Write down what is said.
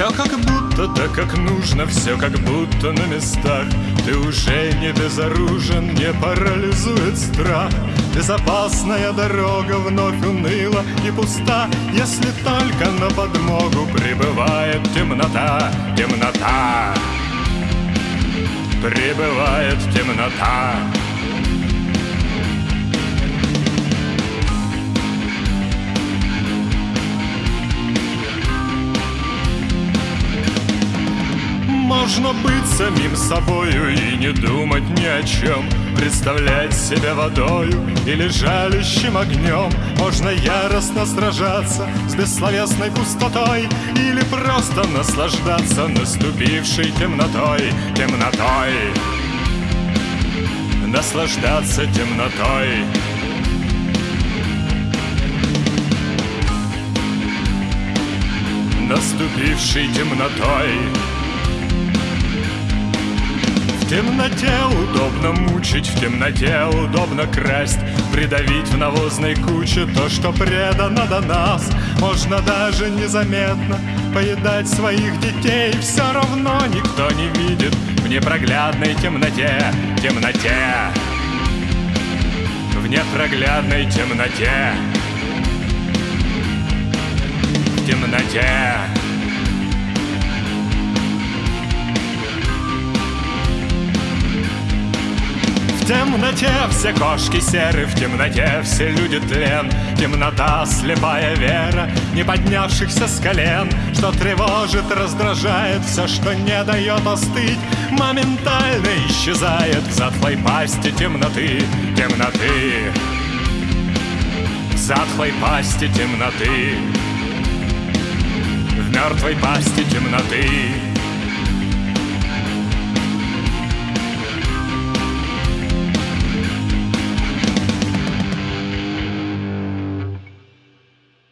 Все как будто, так как нужно, все как будто на местах. Ты уже не безоружен, не парализует страх. Безопасная дорога вновь уныла и пуста. Если только на подмогу прибывает темнота, темнота. Прибывает темнота Можно быть самим собою и не думать ни о чем. Представлять себя водою или жалящим огнем. Можно яростно сражаться с бессловесной пустотой Или просто наслаждаться наступившей темнотой, темнотой. Наслаждаться темнотой. Наступившей темнотой темноте удобно мучить, в темноте удобно красть Придавить в навозной куче то, что предано до нас. Можно даже незаметно поедать своих детей Все равно никто не видит в непроглядной темноте, темноте. В непроглядной темноте. В темноте темноте все кошки серы, в темноте все люди тлен. Темнота, слепая вера, не поднявшихся с колен. Что тревожит, раздражает, все, что не дает остыть Моментально исчезает в затхлой пасти темноты, темноты. В затхлой пасти темноты. В мертвой пасти темноты